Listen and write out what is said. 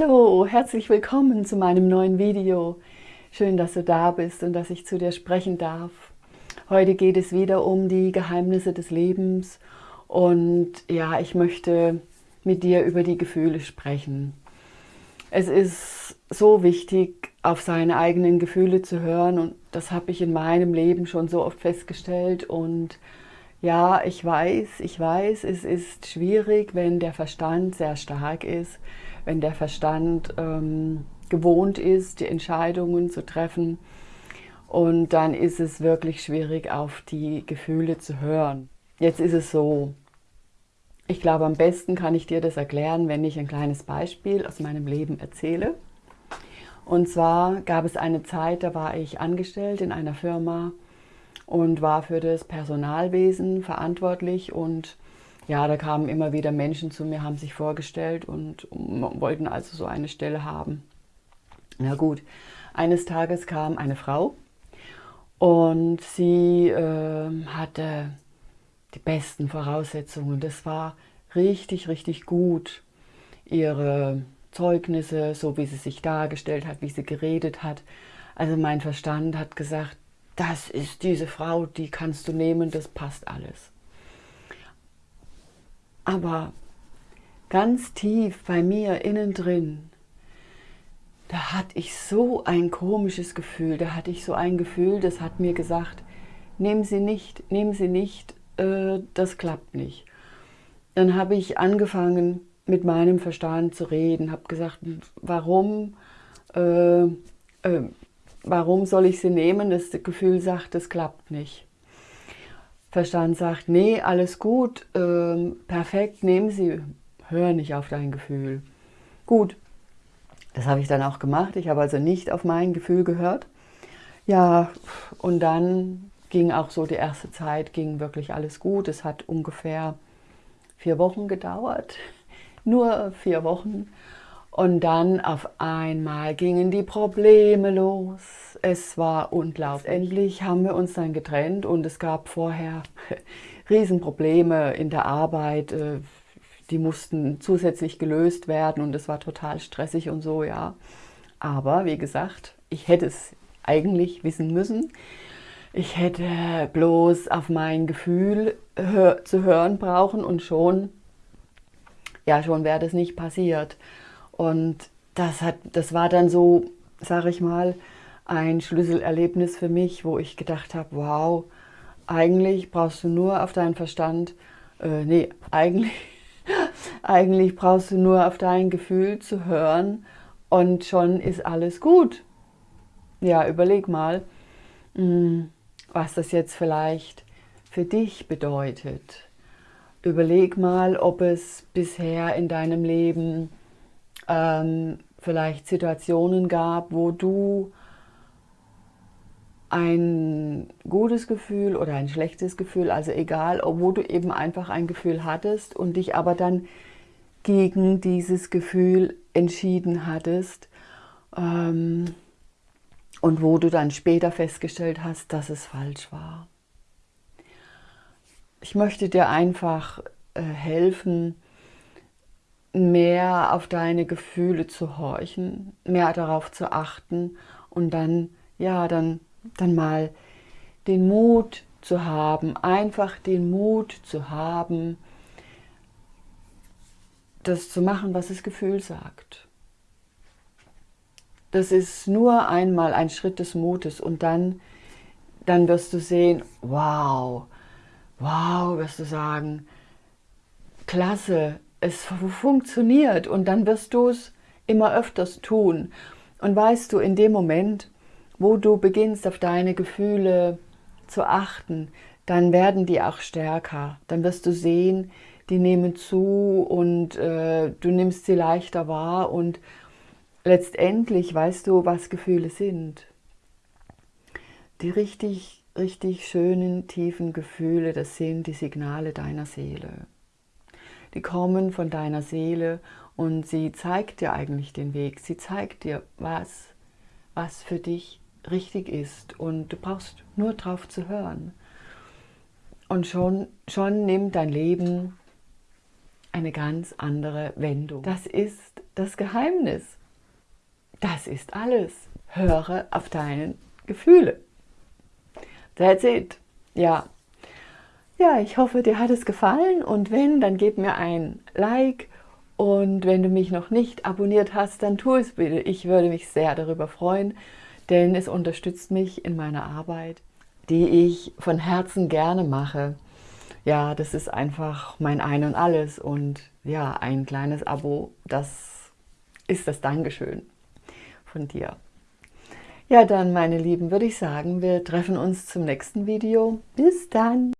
Hallo, herzlich willkommen zu meinem neuen Video. Schön, dass du da bist und dass ich zu dir sprechen darf. Heute geht es wieder um die Geheimnisse des Lebens und ja, ich möchte mit dir über die Gefühle sprechen. Es ist so wichtig, auf seine eigenen Gefühle zu hören und das habe ich in meinem Leben schon so oft festgestellt und ja, ich weiß, ich weiß, es ist schwierig, wenn der Verstand sehr stark ist, wenn der Verstand ähm, gewohnt ist, die Entscheidungen zu treffen. Und dann ist es wirklich schwierig, auf die Gefühle zu hören. Jetzt ist es so, ich glaube, am besten kann ich dir das erklären, wenn ich ein kleines Beispiel aus meinem Leben erzähle. Und zwar gab es eine Zeit, da war ich angestellt in einer Firma, und war für das Personalwesen verantwortlich und ja, da kamen immer wieder Menschen zu mir, haben sich vorgestellt und wollten also so eine Stelle haben. Na gut, eines Tages kam eine Frau und sie äh, hatte die besten Voraussetzungen. Das war richtig, richtig gut. Ihre Zeugnisse, so wie sie sich dargestellt hat, wie sie geredet hat. Also mein Verstand hat gesagt, das ist diese Frau, die kannst du nehmen, das passt alles. Aber ganz tief bei mir innen drin, da hatte ich so ein komisches Gefühl, da hatte ich so ein Gefühl, das hat mir gesagt, nehmen Sie nicht, nehmen Sie nicht, äh, das klappt nicht. Dann habe ich angefangen, mit meinem Verstand zu reden, habe gesagt, warum äh, äh, warum soll ich sie nehmen? Das Gefühl sagt, das klappt nicht. Verstand sagt, nee, alles gut, ähm, perfekt, nehmen Sie, hör nicht auf dein Gefühl. Gut, das habe ich dann auch gemacht. Ich habe also nicht auf mein Gefühl gehört. Ja, und dann ging auch so die erste Zeit, ging wirklich alles gut. Es hat ungefähr vier Wochen gedauert, nur vier Wochen. Und dann auf einmal gingen die Probleme los. Es war unglaublich. Endlich haben wir uns dann getrennt und es gab vorher Riesenprobleme in der Arbeit. Äh, die mussten zusätzlich gelöst werden und es war total stressig und so, ja. Aber wie gesagt, ich hätte es eigentlich wissen müssen. Ich hätte bloß auf mein Gefühl zu hören brauchen und schon, ja, schon wäre das nicht passiert. Und das, hat, das war dann so, sage ich mal, ein Schlüsselerlebnis für mich, wo ich gedacht habe, wow, eigentlich brauchst du nur auf deinen Verstand, äh, nee, eigentlich, eigentlich brauchst du nur auf dein Gefühl zu hören und schon ist alles gut. Ja, überleg mal, hm, was das jetzt vielleicht für dich bedeutet. Überleg mal, ob es bisher in deinem Leben ähm, vielleicht Situationen gab, wo du ein gutes Gefühl oder ein schlechtes Gefühl, also egal, wo du eben einfach ein Gefühl hattest und dich aber dann gegen dieses Gefühl entschieden hattest ähm, und wo du dann später festgestellt hast, dass es falsch war. Ich möchte dir einfach äh, helfen, mehr auf deine Gefühle zu horchen, mehr darauf zu achten und dann, ja, dann, dann mal den Mut zu haben, einfach den Mut zu haben, das zu machen, was das Gefühl sagt. Das ist nur einmal ein Schritt des Mutes und dann, dann wirst du sehen, wow, wow, wirst du sagen, klasse, es funktioniert und dann wirst du es immer öfters tun. Und weißt du, in dem Moment, wo du beginnst auf deine Gefühle zu achten, dann werden die auch stärker. Dann wirst du sehen, die nehmen zu und äh, du nimmst sie leichter wahr und letztendlich weißt du, was Gefühle sind. Die richtig, richtig schönen, tiefen Gefühle, das sind die Signale deiner Seele die kommen von deiner Seele und sie zeigt dir eigentlich den Weg. Sie zeigt dir, was, was für dich richtig ist und du brauchst nur drauf zu hören. Und schon, schon nimmt dein Leben eine ganz andere Wendung. Das ist das Geheimnis. das ist alles. Höre auf deine Gefühle. That's it. Ja. Ja, ich hoffe, dir hat es gefallen und wenn, dann gib mir ein Like und wenn du mich noch nicht abonniert hast, dann tu es bitte. Ich würde mich sehr darüber freuen, denn es unterstützt mich in meiner Arbeit, die ich von Herzen gerne mache. Ja, das ist einfach mein Ein und Alles und ja, ein kleines Abo, das ist das Dankeschön von dir. Ja, dann, meine Lieben, würde ich sagen, wir treffen uns zum nächsten Video. Bis dann!